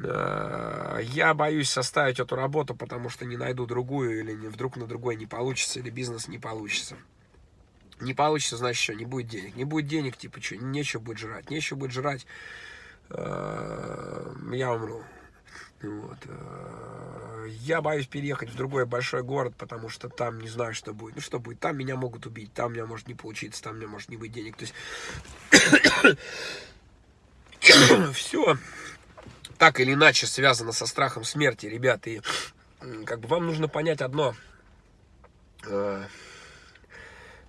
Э, я боюсь составить эту работу, потому что не найду другую, или вдруг на другой не получится, или бизнес не получится. Не получится, значит, что, не будет денег. Не будет денег, типа, что, нечего будет жрать. Нечего будет жрать, э, я умру. Вот. Э, я боюсь переехать в другой большой город, потому что там не знаю, что будет. Ну, что будет? Там меня могут убить, там у меня может не получиться, там у меня может не быть денег. То есть, все так или иначе связано со страхом смерти, ребят. И как бы вам нужно понять одно. Э,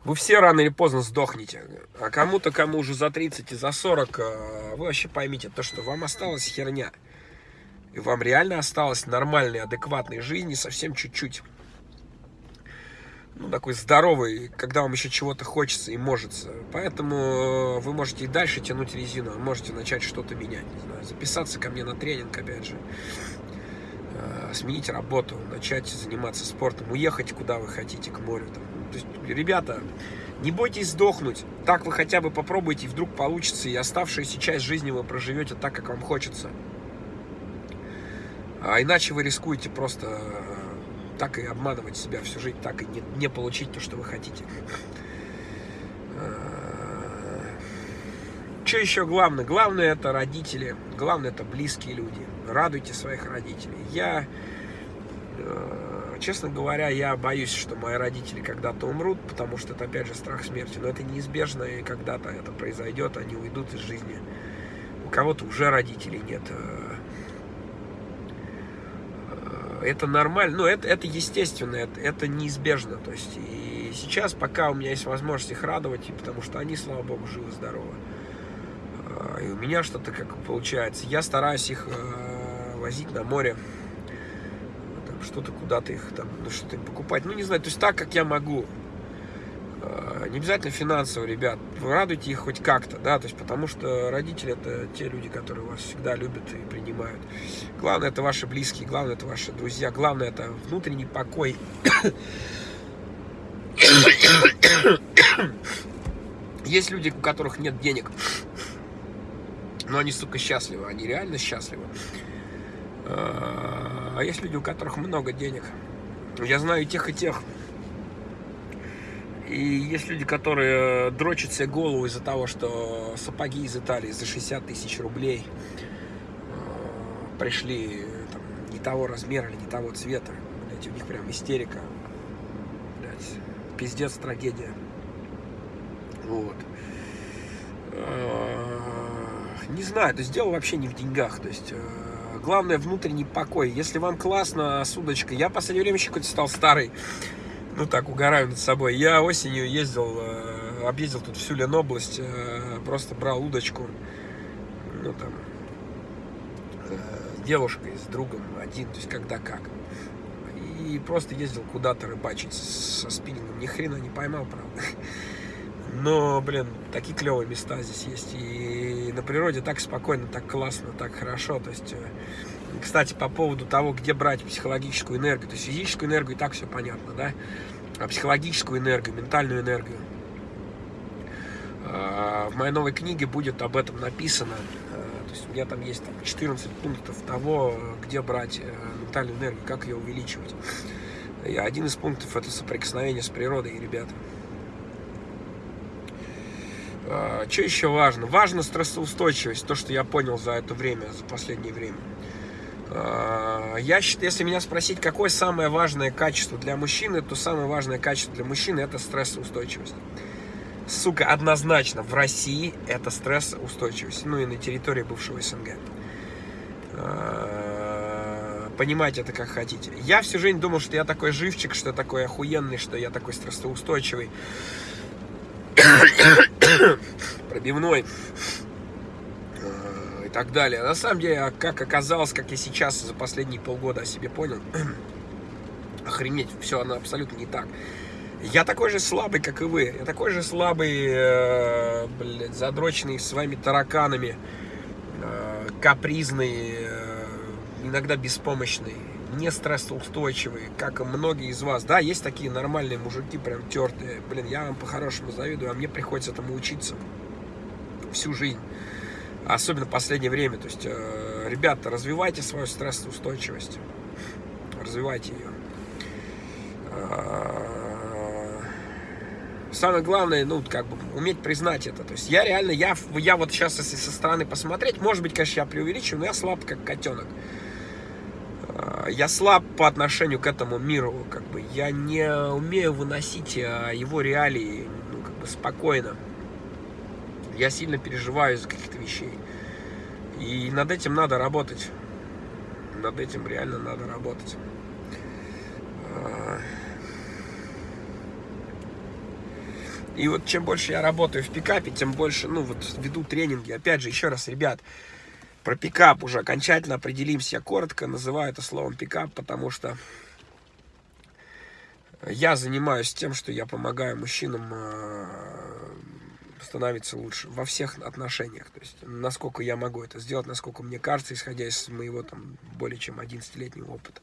вы все рано или поздно сдохнете. А кому-то, кому уже за 30 и за 40, э, вы вообще поймите то, что вам осталась херня. И вам реально осталось нормальной, адекватной жизни совсем чуть-чуть ну, такой здоровый, когда вам еще чего-то хочется и может. Поэтому э, вы можете и дальше тянуть резину, можете начать что-то менять, не знаю, записаться ко мне на тренинг, опять же, э, сменить работу, начать заниматься спортом, уехать куда вы хотите, к морю. Там. То есть, ребята, не бойтесь сдохнуть, так вы хотя бы попробуйте, и вдруг получится, и оставшуюся часть жизни вы проживете так, как вам хочется. А иначе вы рискуете просто э, так и обманывать себя всю жизнь, так и не, не получить то, что вы хотите. А, что еще главное? Главное это родители, главное это близкие люди. Радуйте своих родителей. Я, э, честно говоря, я боюсь, что мои родители когда-то умрут, потому что это опять же страх смерти. Но это неизбежно, и когда-то это произойдет, они уйдут из жизни. У кого-то уже родителей нет э, это нормально, ну, это, это естественно, это, это неизбежно, то есть, и сейчас, пока у меня есть возможность их радовать, потому что они, слава богу, живы-здоровы, а, и у меня что-то как получается, я стараюсь их э, возить на море, что-то куда-то их там, ну, что-то покупать, ну, не знаю, то есть так, как я могу, не обязательно финансово, ребят, радуйте их хоть как-то, да, то есть потому что родители это те люди, которые вас всегда любят и принимают. Главное это ваши близкие, главное это ваши друзья, главное это внутренний покой. Есть люди, у которых нет денег, но они, сука, счастливы, они реально счастливы. А есть люди, у которых много денег. Я знаю и тех, и тех. И есть люди, которые дрочат себе голову из-за того, что сапоги из Италии за 60 тысяч рублей э, пришли там, не того размера или не того цвета. Блять, у них прям истерика. Блять, пиздец, трагедия. Вот. Э, не знаю, то есть дело вообще не в деньгах. То есть э, главное внутренний покой. Если вам классно с удочкой, я в последнее время еще какой-то стал старый ну так, угораю над собой. Я осенью ездил, э, объездил тут всю Ленобласть, э, просто брал удочку, ну там, э, с девушкой, с другом один, то есть когда как. И просто ездил куда-то рыбачить со спиннингом. Ни хрена не поймал, правда. Но, блин, такие клевые места здесь есть. И на природе так спокойно, так классно, так хорошо. То есть, э, кстати, по поводу того, где брать психологическую энергию. То есть физическую энергию и так все понятно, да? А психологическую энергию, ментальную энергию. А, в моей новой книге будет об этом написано. А, то есть у меня там есть там, 14 пунктов того, где брать э, ментальную энергию, как ее увеличивать. И один из пунктов это соприкосновение с природой, ребята. А, что еще важно? Важно стрессоустойчивость, то, что я понял за это время, за последнее время. Я считаю, если меня спросить, какое самое важное качество для мужчины, то самое важное качество для мужчины это стрессоустойчивость сука, однозначно в России это стрессоустойчивость, ну и на территории бывшего СНГ. А, понимаете это как хотите. Я всю жизнь думал, что я такой живчик, что я такой охуенный, что я такой стрессоустойчивый, пробивной и так далее. На самом деле, как оказалось, как я сейчас за последние полгода о себе понял, охренеть, все, оно абсолютно не так. Я такой же слабый, как и вы. Я такой же слабый, э, блядь, задроченный своими тараканами, э, капризный, э, иногда беспомощный, не стрессоустойчивый, как и многие из вас. Да, есть такие нормальные мужики, прям тертые. Блин, я вам по-хорошему завидую, а мне приходится этому учиться всю жизнь. Особенно в последнее время. То есть, э, ребята, развивайте свою стрессоустойчивость. Развивайте ее. А, самое главное, ну, как бы, уметь признать это. То есть я реально, я, я вот сейчас, если со стороны посмотреть, может быть, конечно, я преувеличиваю, но я слаб, как котенок. А, я слаб по отношению к этому миру, как бы, я не умею выносить его реалии, ну, как бы, спокойно. Я сильно переживаю из-за каких-то вещей. И над этим надо работать. Над этим реально надо работать. А, И вот чем больше я работаю в пикапе, тем больше, ну, вот веду тренинги. Опять же, еще раз, ребят, про пикап уже окончательно определимся. Я коротко называю это словом пикап, потому что я занимаюсь тем, что я помогаю мужчинам э, становиться лучше во всех отношениях. То есть, насколько я могу это сделать, насколько мне кажется, исходя из моего там более чем 11-летнего опыта.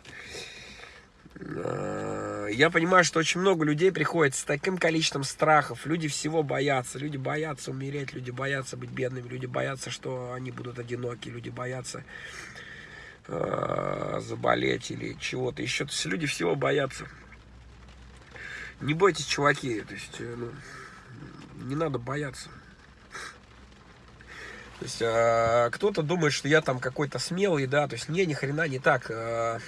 Э, я понимаю, что очень много людей приходит с таким количеством страхов. Люди всего боятся. Люди боятся умереть, люди боятся быть бедными, люди боятся, что они будут одиноки, люди боятся э, заболеть или чего-то еще. То есть люди всего боятся. Не бойтесь, чуваки. То есть, э, ну, не надо бояться. То есть, э, кто-то думает, что я там какой-то смелый, да, то есть, не, ни хрена не так. Э,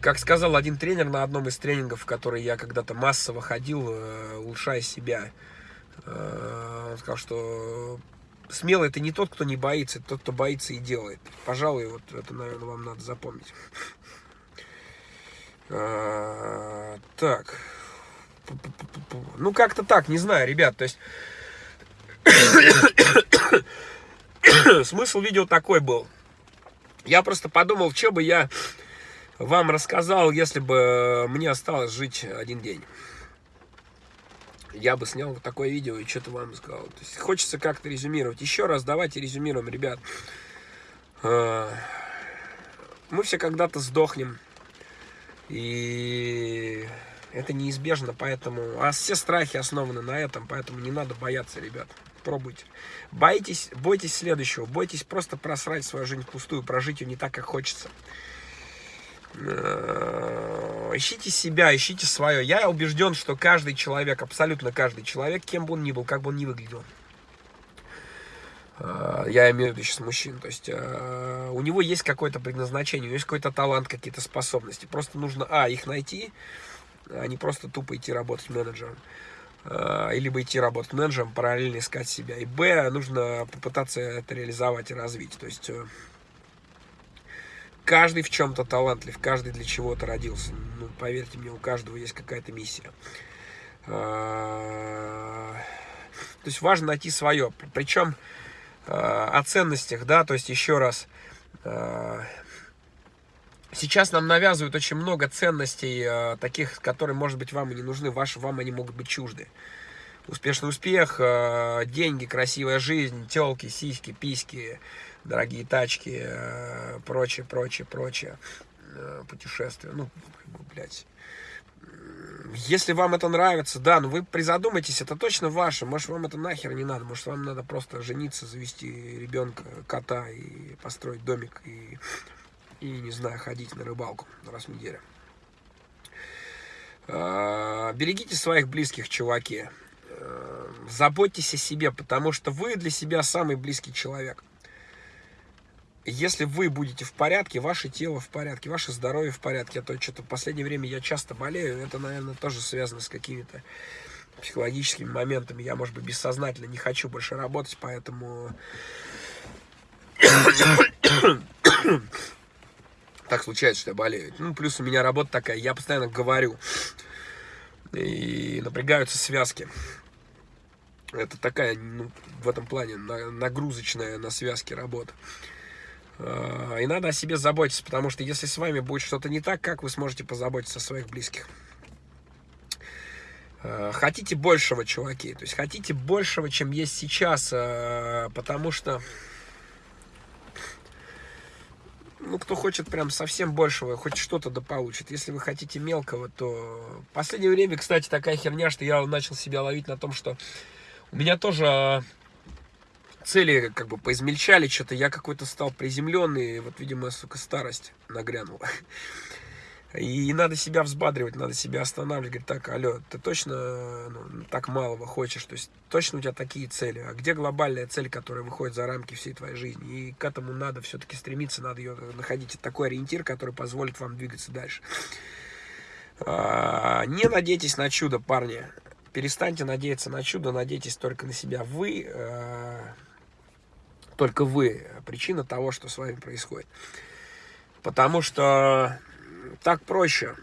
как сказал один тренер на одном из тренингов, в который я когда-то массово ходил, э, улучшая себя, э, он сказал, что смелый это не тот, кто не боится, это тот, кто боится и делает. Пожалуй, вот это, наверное, вам надо запомнить. А, так. Ну, как-то так, не знаю, ребят, то есть... Смысл видео такой был. Я просто подумал, что бы я вам рассказал, если бы мне осталось жить один день. Я бы снял такое видео и что-то вам сказал. То есть хочется как-то резюмировать. Еще раз давайте резюмируем, ребят. А, мы все когда-то сдохнем. И это неизбежно, поэтому... А все страхи основаны на этом, поэтому не надо бояться, ребят. Пробуйте. Боитесь, бойтесь следующего. Бойтесь просто просрать свою жизнь впустую, прожить ее не так, как хочется. Э, ищите себя, ищите свое. Я убежден, что каждый человек, абсолютно каждый человек, кем бы он ни был, как бы он ни выглядел, э, я имею в виду сейчас мужчин, то есть э, у него есть какое-то предназначение, у него есть какой-то талант, какие-то способности. Просто нужно, а, их найти, а не просто тупо идти работать менеджером. Либо идти работать менеджером, параллельно искать себя. И б, нужно попытаться это реализовать и развить. То есть каждый в чем-то талантлив, каждый для чего-то родился. Ну, поверьте мне, у каждого есть какая-то миссия. А, то есть важно найти свое. Причем а, о ценностях, да, то есть еще раз, а, сейчас нам навязывают очень много ценностей, таких, которые, может быть, вам и не нужны, ваши, вам они могут быть чужды. успешный успех, э, деньги, красивая жизнь, телки, сиськи, письки, дорогие тачки, э, прочее, прочее, прочее, э, путешествия, ну, блядь. Если вам это нравится, да, ну вы призадумайтесь, это точно ваше. Может, вам это нахер не надо. Может, вам надо просто жениться, завести ребенка, кота и построить домик и, и не знаю, ходить на рыбалку раз в неделю. А, берегите своих близких, чуваки. А, заботьтесь о себе, потому что вы для себя самый близкий человек если вы будете в порядке, ваше тело в порядке, ваше здоровье в порядке, а то что-то в последнее время я часто болею, это, наверное, тоже связано с какими-то психологическими моментами. Я, может быть, бессознательно не хочу больше работать, поэтому так случается, что я болею. Ну, плюс у меня работа такая, я постоянно говорю, и напрягаются связки. Это такая, ну, в этом плане нагрузочная на связки работа. Э, и надо о себе заботиться, потому что если с вами будет что-то не так, как вы сможете позаботиться о своих близких? Э, хотите большего, чуваки, то есть хотите большего, чем есть сейчас, э, потому что, ну, кто хочет прям совсем большего, хоть что-то да получит. Если вы хотите мелкого, то... В последнее время, кстати, такая херня, что я начал себя ловить на том, что у меня тоже цели как бы поизмельчали, что-то я какой-то стал приземленный, вот, видимо, сука, старость нагрянула. И надо себя взбадривать, надо себя останавливать. Говорит, так, алло, ты точно ну, так малого хочешь? То есть точно у тебя такие цели? А где глобальная цель, которая выходит за рамки всей твоей жизни? И к этому надо все-таки стремиться, надо ее находить. такой ориентир, который позволит вам двигаться дальше. А, не надейтесь на чудо, парни. Перестаньте надеяться на чудо, надейтесь только на себя. Вы а, только вы причина того, что с вами происходит. Потому что так проще.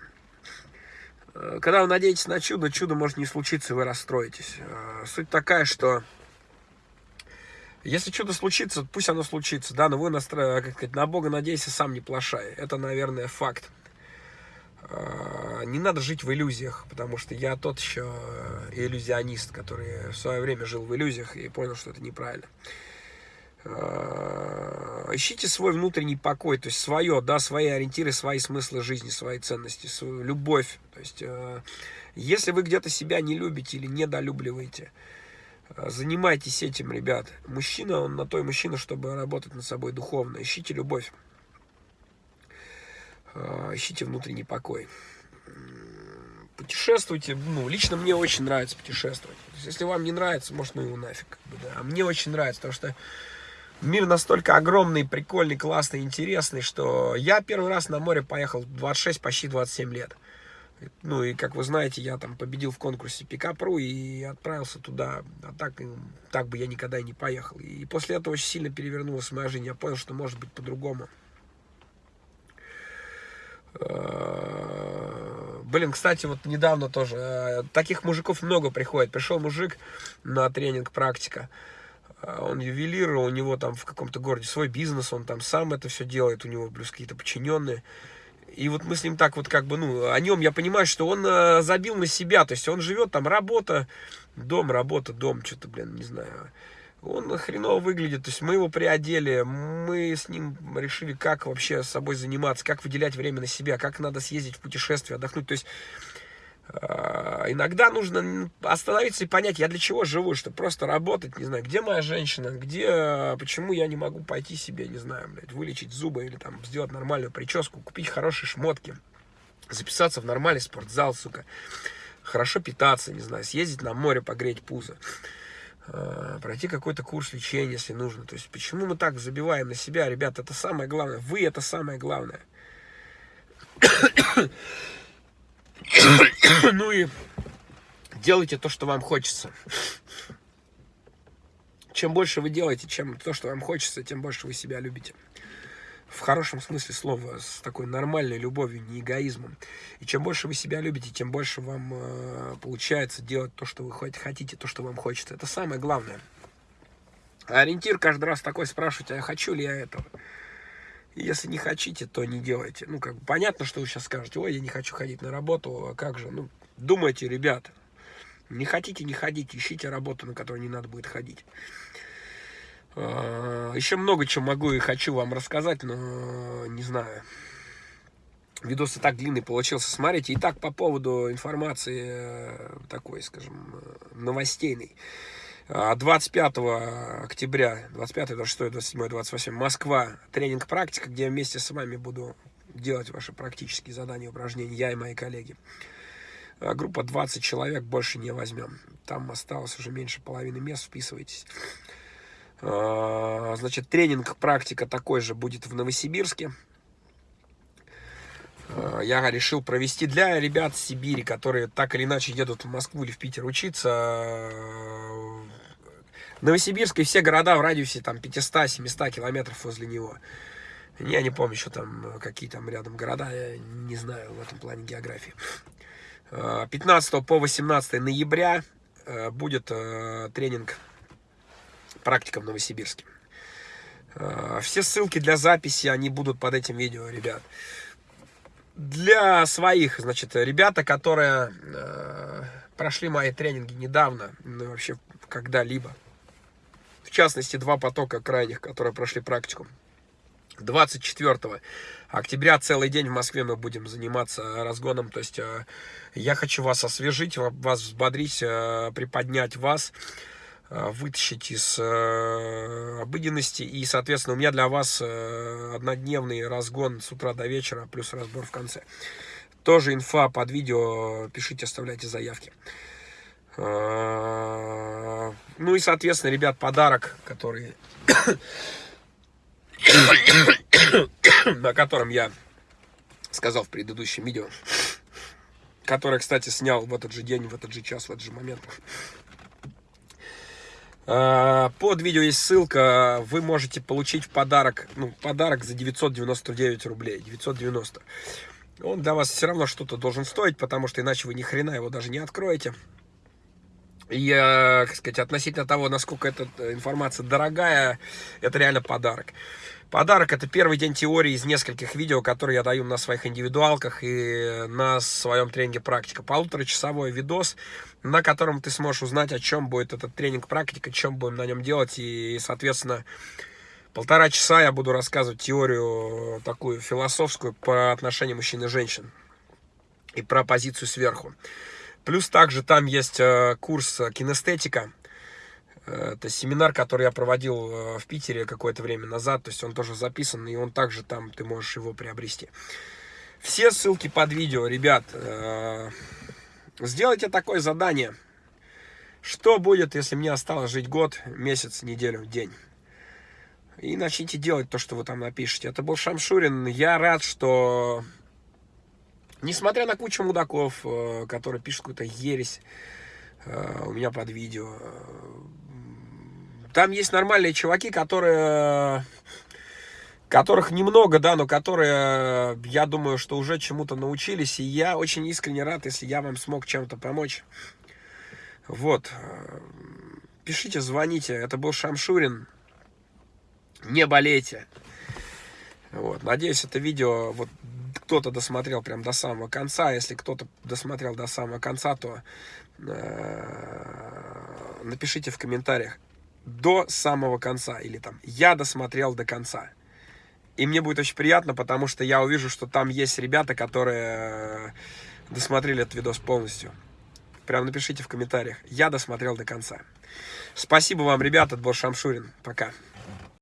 Когда вы надеетесь на чудо, чудо может не случиться, и вы расстроитесь. Суть такая, что если чудо случится, пусть оно случится, да, но вы настро... как сказать, на Бога надейся, сам не плашай. Это, наверное, факт. Не надо жить в иллюзиях, потому что я тот еще иллюзионист, который в свое время жил в иллюзиях и понял, что это неправильно. Э, ищите свой внутренний покой, то есть свое, да, свои ориентиры, свои смыслы жизни, свои ценности, свою любовь. То есть, э, если вы где-то себя не любите или недолюбливаете, э, занимайтесь этим, ребят. Мужчина, он на то и мужчина, чтобы работать над собой духовно. Ищите любовь. Ищите внутренний покой. Путешествуйте. Ну, лично мне очень нравится путешествовать. Если вам не нравится, может, ну его нафиг. да. А мне очень нравится, потому что Мир настолько огромный, прикольный, классный, интересный, что я первый раз на море поехал в 26, почти 27 лет. Ну и, как вы знаете, я там победил в конкурсе Пикапру и отправился туда. А так, так бы я никогда и не поехал. И после этого очень сильно перевернулась моя жизнь. Я понял, что может быть по-другому. Э, блин, кстати, вот недавно тоже, э, таких мужиков много приходит. Пришел мужик на тренинг практика. А, он ювелир, у него там в каком-то городе свой бизнес, он там сам это все делает, у него плюс какие-то подчиненные. И вот мы с ним так вот как бы, ну, о нем я понимаю, что он э, забил на себя, то есть он живет там, работа, дом, работа, дом, что-то, блин, не знаю. Он хреново выглядит, то есть мы его приодели, мы с ним решили, как вообще с собой заниматься, как выделять время на себя, как надо съездить в путешествие, отдохнуть, то есть иногда нужно остановиться и понять, я для чего живу, чтобы просто работать, не знаю, где моя женщина, где, почему я не могу пойти себе, не знаю, блядь, вылечить зубы или там сделать нормальную прическу, купить хорошие шмотки, записаться в нормальный спортзал, сука, хорошо питаться, не знаю, съездить на море, погреть пузо, а, пройти какой-то курс лечения, если нужно. То есть, почему мы так забиваем на себя, ребята, это самое главное, вы это самое главное. Ну и делайте то, что вам хочется. Чем больше вы делаете, чем то, что вам хочется, тем больше вы себя любите. В хорошем смысле слова, с такой нормальной любовью, не эгоизмом. И чем больше вы себя любите, тем больше вам э, получается делать то, что вы хотите, то, что вам хочется. Это самое главное. Ориентир каждый раз такой спрашивать, а хочу ли я этого? Если не хотите, то не делайте. Ну, как понятно, что вы сейчас скажете, ой, я не хочу ходить на работу, а как же? Ну, думайте, ребята. Не хотите, не ходите, ищите работу, на которую не надо будет ходить. А, Еще много чего могу и хочу вам рассказать, но не знаю. Видос и так длинный получился. Смотрите, и так по поводу информации э, такой, скажем, э, новостейной. 25 октября, 25, 26, 27, 28, Москва, тренинг практика, где я вместе с вами буду делать ваши практические задания, упражнения, я и мои коллеги. А, группа 20 человек, больше не возьмем. Там осталось уже меньше половины мест, вписывайтесь. А, значит, тренинг практика такой же будет в Новосибирске. А, я решил провести для ребят Сибири, которые так или иначе едут в Москву или в Питер учиться. Новосибирск и все города в радиусе там 500-700 километров возле него. Я не помню, что там, какие там рядом города, я не знаю в этом плане географии. 15 по 18 ноября э, будет э, тренинг практика в Новосибирске. Э, все ссылки для записи, они будут под этим видео, ребят. Для своих, значит, ребята, которые прошли мои тренинги недавно, ну вообще когда-либо. Частности, два потока крайних, которые прошли практику. 24 октября целый день в Москве мы будем заниматься разгоном. То есть э, я хочу вас освежить, вас взбодрить, э, приподнять вас, э, вытащить из обыденности. И, соответственно, у меня для вас однодневный разгон с утра до вечера, плюс разбор в конце. Тоже инфа под видео, пишите, оставляйте заявки. Ну и, соответственно, ребят, подарок, который о котором я сказал в предыдущем видео, которое, кстати, снял в этот же день, в этот же час, в этот же момент. А, под видео есть ссылка, вы можете получить в подарок, ну, подарок за 999 рублей, 990. Он для вас все равно что-то должен стоить, потому что иначе вы ни хрена его даже не откроете. И, как сказать, относительно того, насколько эта информация дорогая, это реально подарок. Подарок это первый день теории из нескольких видео, которые я даю на своих индивидуалках и на своем тренинге практика. Полуторачасовой видос, на котором ты сможешь узнать, о чем будет этот тренинг практика, чем будем на нем делать. И, соответственно, полтора часа я буду рассказывать теорию такую философскую по отношению мужчин и женщин. И про позицию сверху. Плюс также там есть э, курс кинестетика это семинар, который я проводил э, в Питере какое-то время назад. То есть он тоже записан, и он также там, ты можешь его приобрести. Все ссылки под видео, ребят. Э, сделайте такое задание. Что будет, если мне осталось жить год, месяц, неделю, день? И начните делать то, что вы там напишете. Это был Шамшурин. Я рад, что, несмотря на кучу мудаков, э, которые пишут какую-то ересь у меня под видео, там есть нормальные чуваки, которые которых немного, да, но которые, я думаю, что уже чему-то научились, и я очень искренне рад, если я вам смог чем-то помочь. Вот. Пишите, звоните. Это был Шамшурин. Не болейте. Вот. Надеюсь, это видео вот кто-то досмотрел прям до самого конца. Если кто-то досмотрел до самого конца, то э, напишите в комментариях, до самого конца. Или там, я досмотрел до конца. И мне будет очень приятно, потому что я увижу, что там есть ребята, которые э, досмотрели этот видос полностью. Прям напишите в комментариях. Я досмотрел до конца. Спасибо вам, ребята. Был Шамшурин. Пока.